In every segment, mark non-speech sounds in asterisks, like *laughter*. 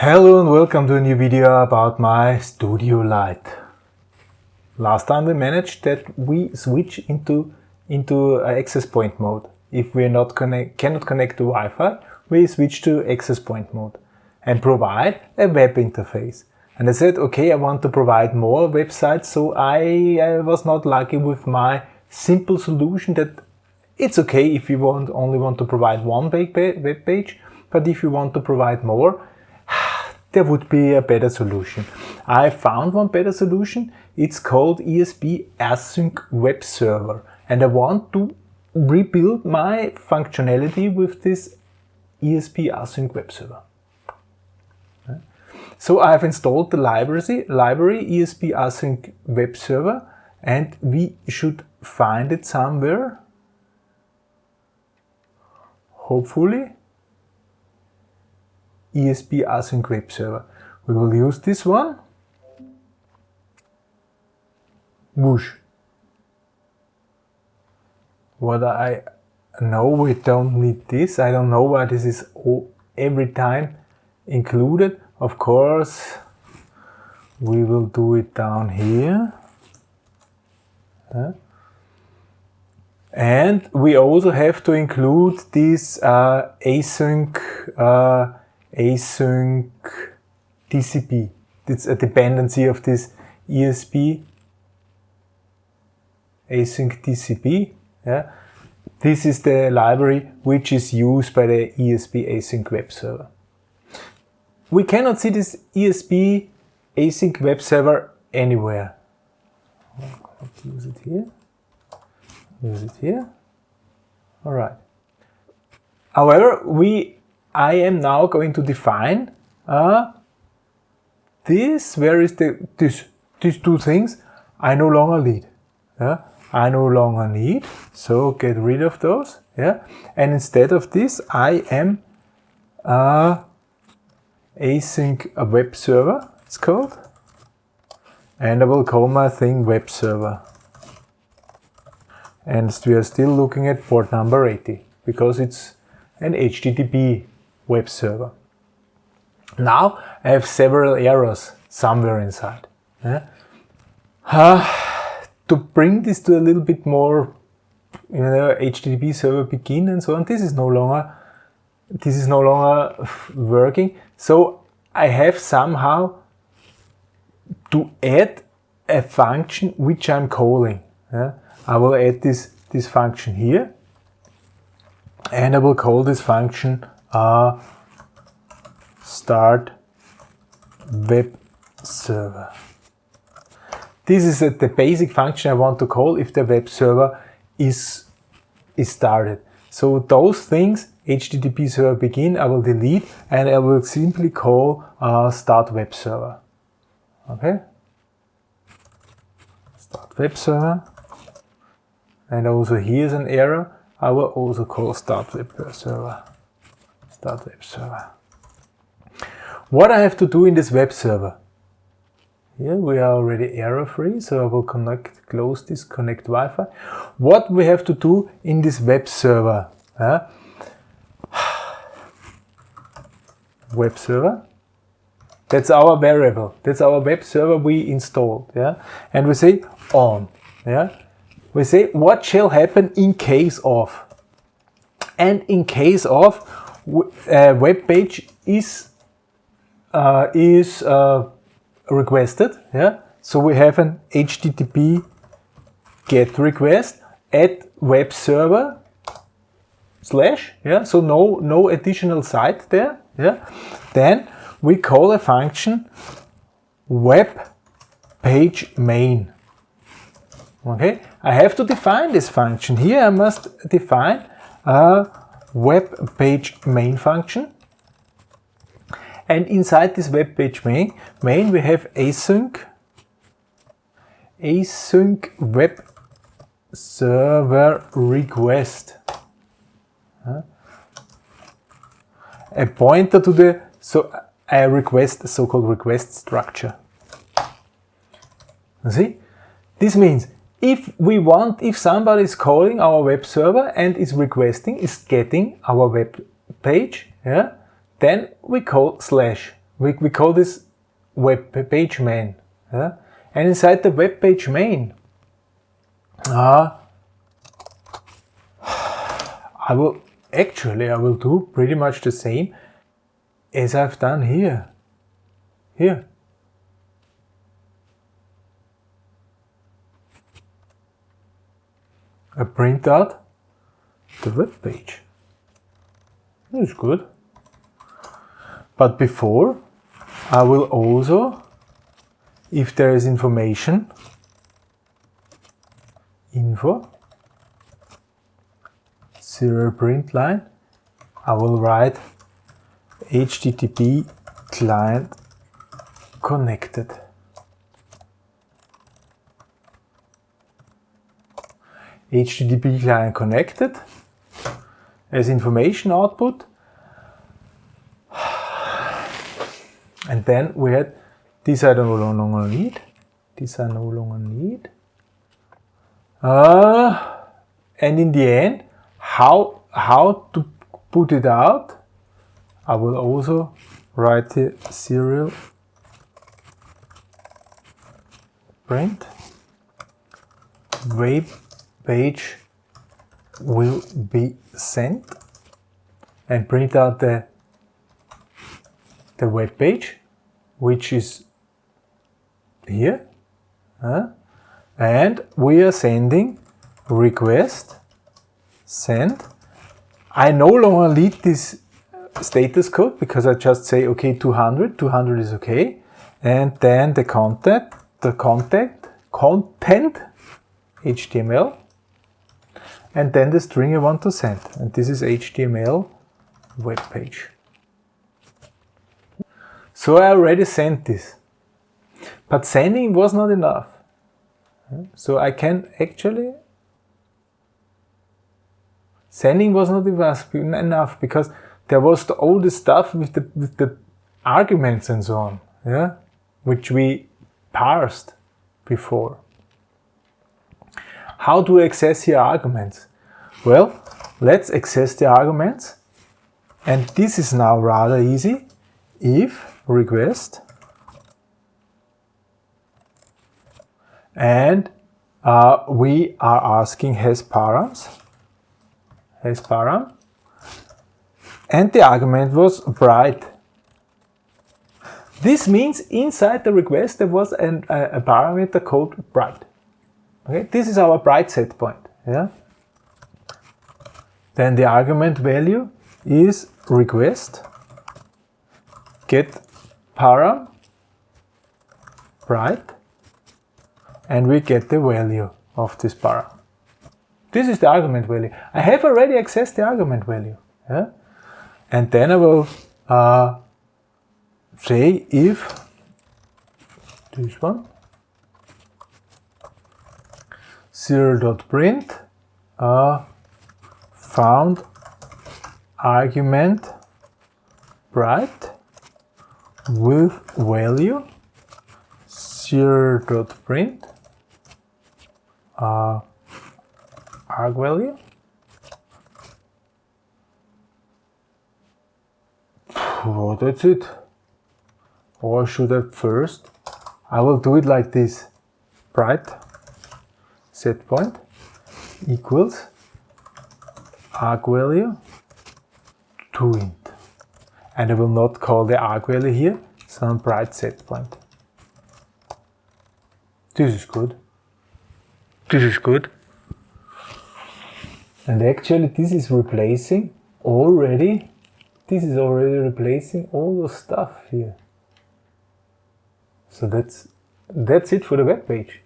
Hello and welcome to a new video about my Studio Light. Last time we managed that we switch into, into uh, access point mode. If we not connect, cannot connect to Wi-Fi, we switch to access point mode and provide a web interface. And I said, okay, I want to provide more websites, so I, I was not lucky with my simple solution that it's okay if you want only want to provide one web page, but if you want to provide more, there would be a better solution. I found one better solution. It's called ESP Async Web Server. And I want to rebuild my functionality with this ESP Async Web Server. So I've installed the library, library ESP Async Web Server and we should find it somewhere. Hopefully. ESP async web server. We will use this one. Whoosh. What I know we don't need this. I don't know why this is every time included. Of course, we will do it down here. And we also have to include this uh, async uh, async TCP. It's a dependency of this ESP async TCP. Yeah. This is the library which is used by the ESP async web server. We cannot see this ESP async web server anywhere. Use it here. Use it here. All right. However, we I am now going to define uh, this, where is the, this, these two things I no longer need. Yeah? I no longer need, so get rid of those. Yeah? And instead of this, I am uh, async a web server, it's called. And I will call my thing web server. And we are still looking at port number 80 because it's an HTTP web server. Now I have several errors somewhere inside. Yeah? Uh, to bring this to a little bit more, you know, HTTP server begin and so on, this is no longer, this is no longer working. So I have somehow to add a function which I'm calling. Yeah? I will add this, this function here and I will call this function a start web server. This is the basic function I want to call if the web server is, is started. So those things, HTTP server begin, I will delete and I will simply call uh, start web server. Okay? Start web server. And also here's an error. I will also call start web server start web server. What I have to do in this web server? Here we are already error free, so I will connect, close this, connect Wi-Fi. What we have to do in this web server? Uh, *sighs* web server. That's our variable. That's our web server we installed. Yeah, and we say on. Yeah, we say what shall happen in case of. And in case of, uh, web page is uh, is uh, requested. Yeah, so we have an HTTP GET request at web server slash. Yeah, so no no additional site there. Yeah, then we call a function web page main. Okay, I have to define this function. Here I must define a web page main function. And inside this web page main, main we have async, async web server request. A pointer to the so a request, so-called request structure. See? This means if we want, if somebody is calling our web server and is requesting, is getting our web page, yeah, then we call slash we, we call this web page main. Yeah? And inside the web page main, uh, I will actually I will do pretty much the same as I've done here. Here. I print out the web page. That's good. But before, I will also, if there is information, info, serial print line, I will write HTTP client connected. HTTP client connected as information output. And then we had these I no longer need. These I no longer need. Uh, and in the end, how, how to put it out, I will also write the serial print web page will be sent and print out the the web page which is here uh, and we are sending request send. I no longer need this status code because I just say okay 200 200 is okay. And then the content the content content HTML and then the string I want to send. And this is HTML web page. So I already sent this. But sending was not enough. So I can actually sending was not enough because there was the, all the stuff with the, with the arguments and so on, yeah, which we parsed before. How do we access here arguments? Well, let's access the arguments. And this is now rather easy. If request and uh, we are asking has params, has param, and the argument was bright. This means inside the request there was an, a, a parameter called bright. Okay, this is our bright set point. Yeah. Then the argument value is request get param bright and we get the value of this param. This is the argument value. I have already accessed the argument value. Yeah? And then I will uh, say if this one serial.print uh, found argument bright with value serial.print uh, arg value. Well, that's it. Or should I first? I will do it like this. Bright set point equals arg value to int. And I will not call the arg value here, some bright set point. This is good. This is good. And actually this is replacing already, this is already replacing all the stuff here. So that's, that's it for the web page.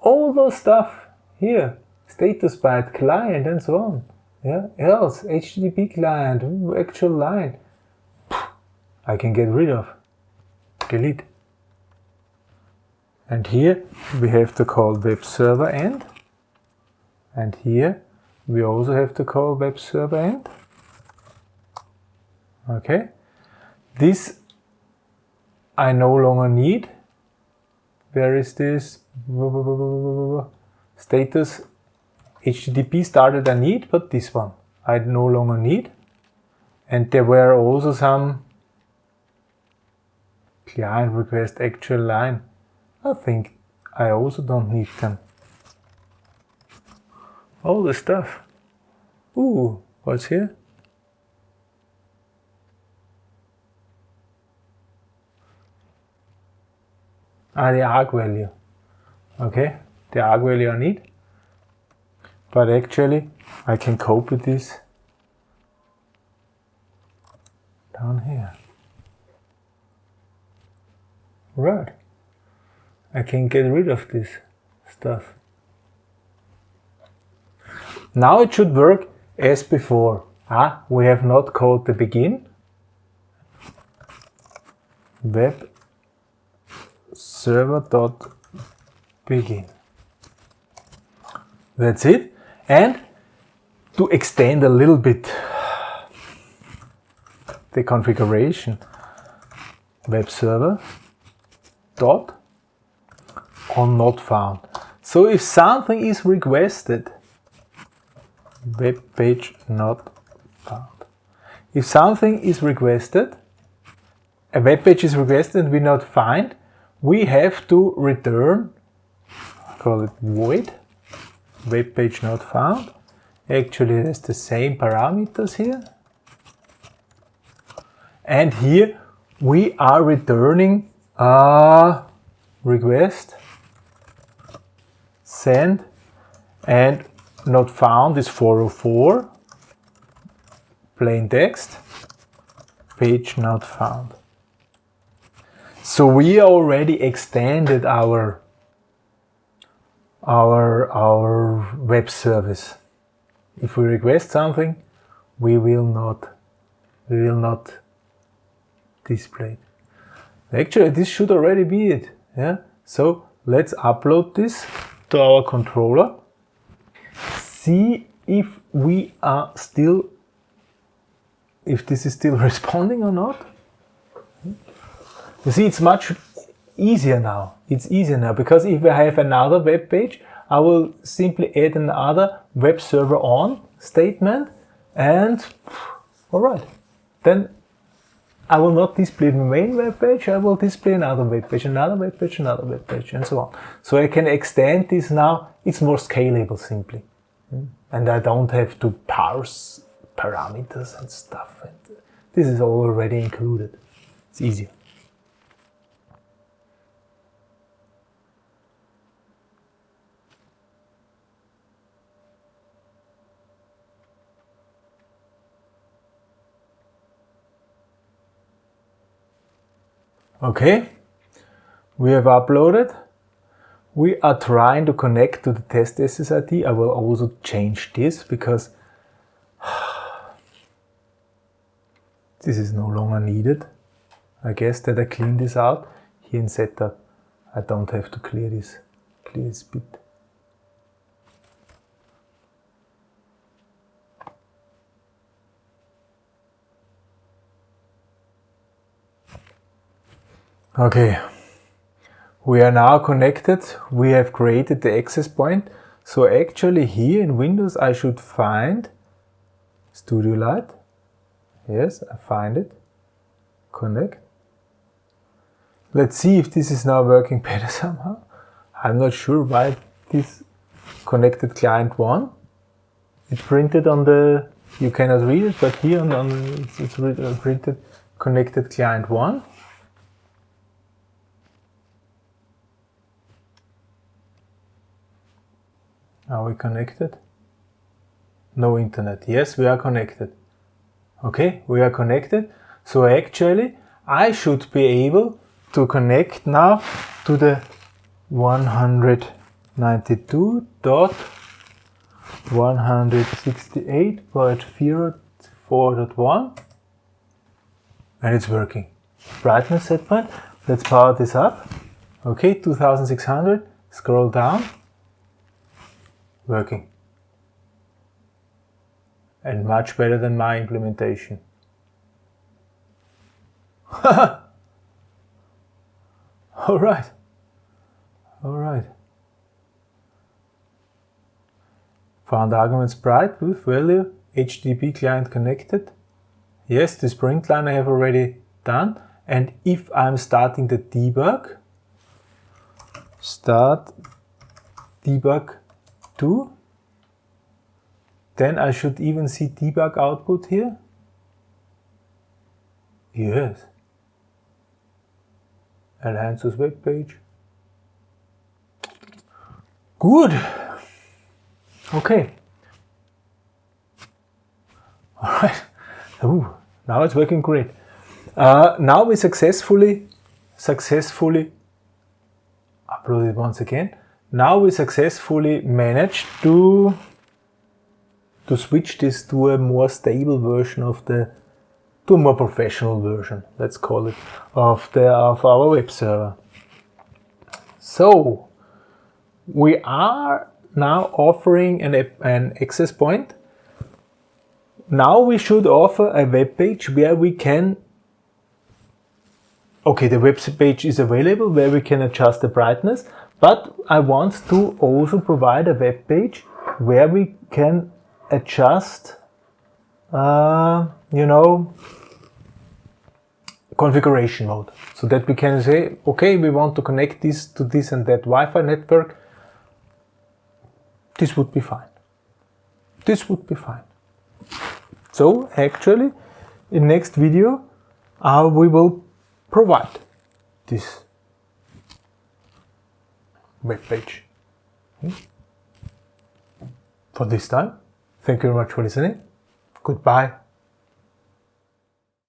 All those stuff here, status byte, client, and so on. Yeah, else, HTTP client, actual line, I can get rid of, delete. And here we have to call web server end. And here we also have to call web server end. Okay. This I no longer need. Where is this? status HTTP started I need, but this one I no longer need. And there were also some client request actual line. I think I also don't need them. All the stuff. Ooh, what's here? Ah, the arg value. Okay, the arg value I need. But actually, I can cope with this down here. Right. I can get rid of this stuff. Now it should work as before. Ah, we have not called the begin. Web server dot begin. That's it. And to extend a little bit the configuration, web server dot on not found. So if something is requested, web page not found. If something is requested, a web page is requested and we not find, we have to return, call it void, web page not found. Actually, it has the same parameters here. And here we are returning a request, send, and not found is 404, plain text, page not found. So we already extended our our our web service. If we request something, we will not we will not display it. Actually, this should already be it. Yeah. So let's upload this to our controller. See if we are still if this is still *laughs* responding or not. You see, it's much easier now. It's easier now because if I have another web page, I will simply add another web server on statement and all right, then I will not display the main web page, I will display another web page, another web page, another web page, and so on. So I can extend this now, it's more scalable simply. Hmm? And I don't have to parse parameters and stuff. This is already included. It's easier. Okay, we have uploaded. We are trying to connect to the test SSID. I will also change this because *sighs* this is no longer needed. I guess that I clean this out. Here in setup, I don't have to clear this, clear this bit. Okay, we are now connected. We have created the access point. So actually here in Windows I should find Studio Light. Yes, I find it. Connect. Let's see if this is now working *laughs* better somehow. I'm not sure why this connected client 1. It printed on the, you cannot read it, but here on, on it's, it's printed connected client 1. Are we connected? No internet. Yes, we are connected. Okay, we are connected. So actually, I should be able to connect now to the 192.168.04.1 and it's working. Brightness set point. Let's power this up. Okay, 2600. Scroll down working. And much better than my implementation. *laughs* Alright. Alright. Found arguments bright with value, HTTP client connected. Yes, this print line I have already done. And if I'm starting the debug, start debug 2, then I should even see debug output here. Yes. Alliance's web page. Good. Okay. *laughs* All right. Ooh, now it's working great. Uh, now we successfully, successfully upload it once again. Now we successfully managed to to switch this to a more stable version of the to a more professional version, let's call it, of the of our web server. So we are now offering an, an access point. Now we should offer a web page where we can okay, the web page is available where we can adjust the brightness, but I want to also provide a web page where we can adjust, uh, you know, configuration mode. So that we can say, okay, we want to connect this to this and that Wi-Fi network. This would be fine. This would be fine. So actually, in next video, uh, we will provide this web page. Hmm? For this time, thank you very much for listening. Goodbye.